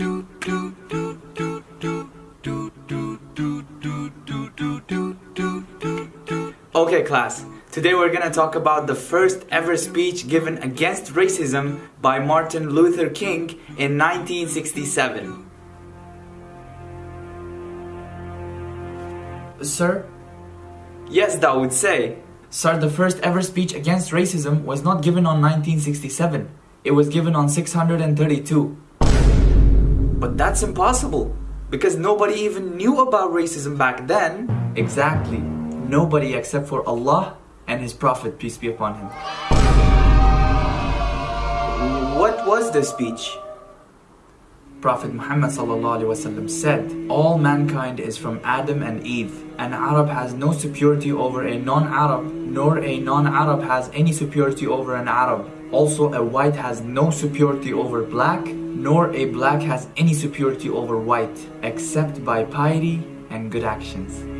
Okay class, today we're gonna talk about the first ever speech given against racism by Martin Luther King in 1967. Sir, Yes, that would say. sir, the first ever speech against racism was not given on 1967. It was given on 632. But that's impossible, because nobody even knew about racism back then. Exactly. Nobody except for Allah and His Prophet, peace be upon him. What was the speech? Prophet Muhammad said, All mankind is from Adam and Eve. An Arab has no superiority over a non-Arab, nor a non-Arab has any superiority over an Arab. Also, a white has no superiority over black, nor a black has any superiority over white, except by piety and good actions.